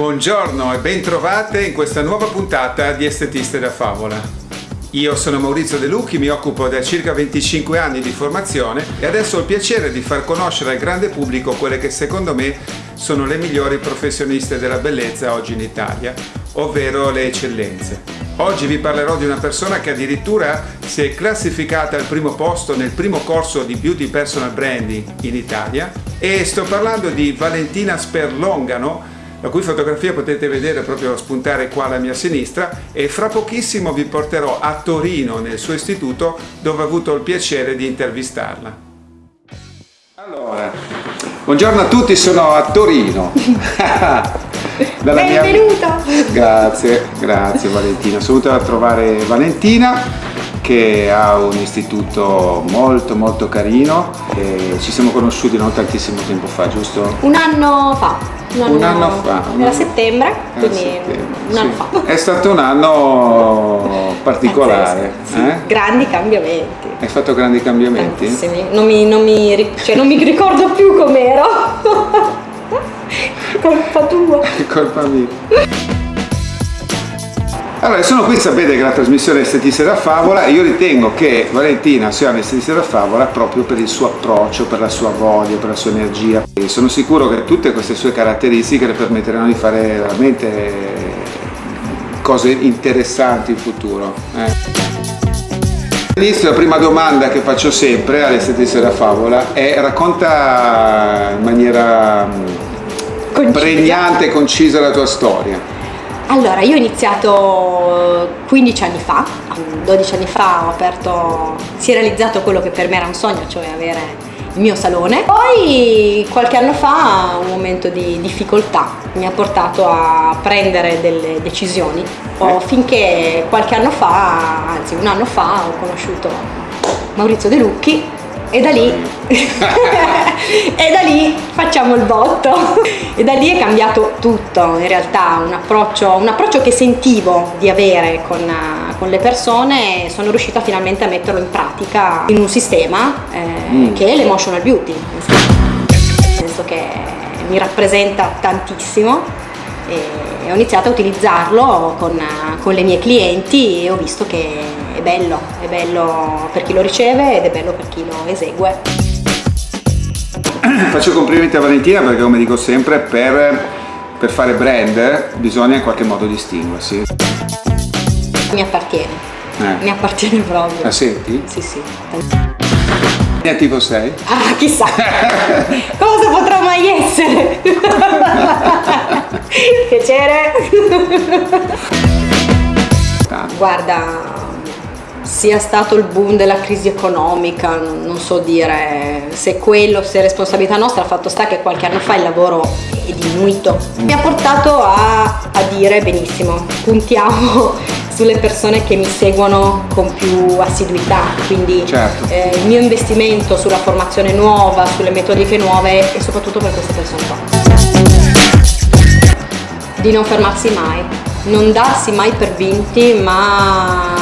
Buongiorno e bentrovate in questa nuova puntata di Estetiste da Favola. Io sono Maurizio De Lucchi, mi occupo da circa 25 anni di formazione e adesso ho il piacere di far conoscere al grande pubblico quelle che secondo me sono le migliori professioniste della bellezza oggi in Italia, ovvero le eccellenze. Oggi vi parlerò di una persona che addirittura si è classificata al primo posto nel primo corso di Beauty Personal Branding in Italia e sto parlando di Valentina Sperlongano, la cui fotografia potete vedere proprio spuntare qua alla mia sinistra e fra pochissimo vi porterò a Torino nel suo istituto dove ho avuto il piacere di intervistarla. Allora, buongiorno a tutti, sono a Torino. Benvenuta! Mia... Grazie, grazie Valentina. Sono venuta a trovare Valentina che ha un istituto molto molto carino e ci siamo conosciuti non tantissimo tempo fa, giusto? Un anno fa. Un anno, un anno fa. Era settembre, quindi settembre, un anno sì. fa. È stato un anno particolare. Sì, eh? Grandi cambiamenti. Hai fatto grandi cambiamenti? Tantissimi. Non mi, non mi, cioè, non mi ricordo più com'ero. Colpa tua. Colpa mia. Allora, sono qui, sapete che la trasmissione è Estetista da Favola e io ritengo che Valentina sia un'estetista da Favola proprio per il suo approccio, per la sua voglia, per la sua energia. E sono sicuro che tutte queste sue caratteristiche le permetteranno di fare veramente cose interessanti in futuro. Eh. All'inizio la prima domanda che faccio sempre all'estetista da Favola è racconta in maniera concisa. pregnante e concisa la tua storia. Allora, io ho iniziato 15 anni fa, 12 anni fa ho aperto, si è realizzato quello che per me era un sogno, cioè avere il mio salone. Poi qualche anno fa un momento di difficoltà mi ha portato a prendere delle decisioni. Oh, finché qualche anno fa, anzi un anno fa, ho conosciuto Maurizio De Lucchi e da lì botto e da lì è cambiato tutto in realtà un approccio, un approccio che sentivo di avere con, con, le persone e sono riuscita finalmente a metterlo in pratica in un sistema eh, mm. che è l'emotional beauty nel senso che mi rappresenta tantissimo e ho iniziato a utilizzarlo con, con le mie clienti e ho visto che è bello, è bello per chi lo riceve ed è bello per chi lo esegue. Faccio complimenti a Valentina perché come dico sempre per, per fare brand bisogna in qualche modo distinguersi. Mi appartiene, eh. mi appartiene proprio. La senti? Sì, sì. Che tipo sei? Ah, chissà! Cosa potrà mai essere? Piacere! Guarda, sia stato il boom della crisi economica, non so dire se quello, se è responsabilità nostra, il fatto sta che qualche anno fa il lavoro è diminuito. Mi ha portato a, a dire benissimo, puntiamo sulle persone che mi seguono con più assiduità, quindi certo. eh, il mio investimento sulla formazione nuova, sulle metodiche nuove e soprattutto per queste persone qua. Di non fermarsi mai, non darsi mai per vinti ma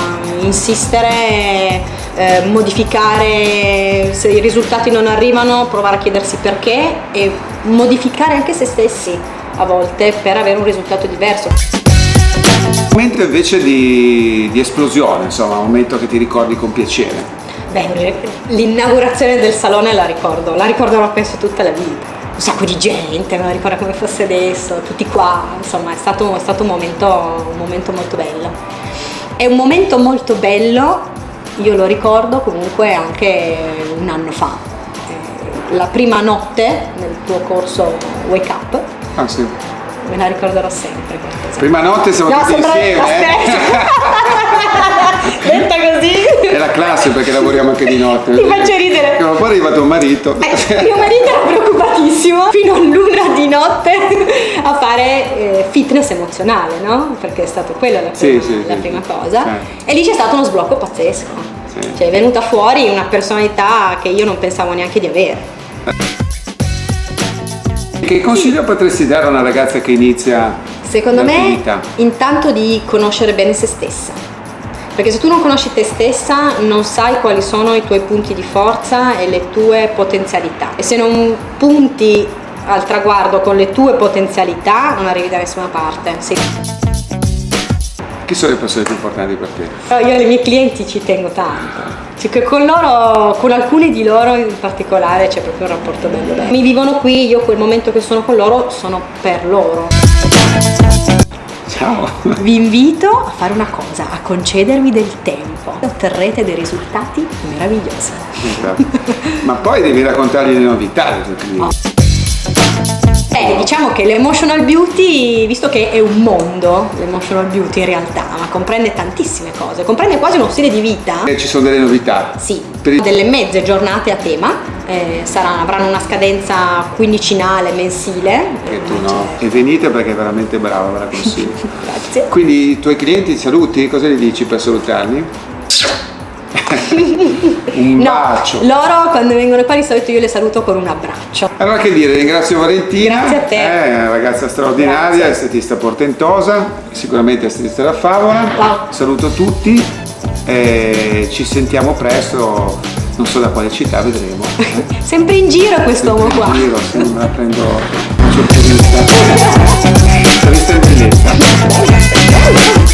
insistere, eh, modificare, se i risultati non arrivano provare a chiedersi perché e modificare anche se stessi a volte per avere un risultato diverso. Un momento invece di, di esplosione, insomma, un momento che ti ricordi con piacere. Beh, l'inaugurazione del salone la ricordo, la ricorderò penso tutta la vita un sacco di gente, me lo ricordo come fosse adesso, tutti qua, insomma è stato, è stato un, momento, un momento molto bello. È un momento molto bello, io lo ricordo comunque anche un anno fa. Eh, la prima notte nel tuo corso Wake Up. Ah sì. Me la ricorderò sempre. Prima notte siamo no, tutti insieme. Detta così. È la classe perché lavoriamo anche di notte. Ti faccio ridere. Ma poi è arrivato un marito. Eh, mio marito era preoccupatissimo fino a luna di notte a fare eh, fitness emozionale, no? Perché è stato quella la prima, sì, sì, la sì, prima cosa. E lì c'è stato uno sblocco pazzesco. Cioè è venuta fuori una personalità che io non pensavo neanche di avere. Che consiglio potresti dare a una ragazza che inizia Secondo me, intanto di conoscere bene se stessa. Perché se tu non conosci te stessa non sai quali sono i tuoi punti di forza e le tue potenzialità. E se non punti al traguardo con le tue potenzialità non arrivi da nessuna parte. Sì. Chi sono le persone più importanti per te? Però io ai miei clienti ci tengo tanto. Cioè con loro, con alcuni di loro in particolare c'è proprio un rapporto bello bello. Mi vivono qui, io quel momento che sono con loro sono per loro. Ciao! Vi invito a fare una cosa, a concedermi del tempo. Otterrete dei risultati meravigliosi. Esatto. Ma poi devi raccontargli le novità. Eh, diciamo che l'emotional beauty, visto che è un mondo, l'emotional beauty in realtà, ma comprende tantissime cose, comprende quasi uno stile di vita. E ci sono delle novità. Sì, delle mezze giornate a tema, eh, saranno- avranno una scadenza quindicinale, mensile. E tu no. E venite perché è veramente brava, ve la consiglio. Grazie. Quindi i tuoi clienti saluti? Cosa gli dici per salutarli? un No, bacio. loro quando vengono qua di solito io le saluto con un abbraccio. Allora che dire, ringrazio Valentina, Grazie a te. è una ragazza straordinaria, Grazie. estetista portentosa, sicuramente estetista da favola. Wow. Saluto tutti e ci sentiamo presto, non so da quale città vedremo. Sempre in giro questo uomo qua. In giro, se non la prendo sorpresa. Intervista in bellezza.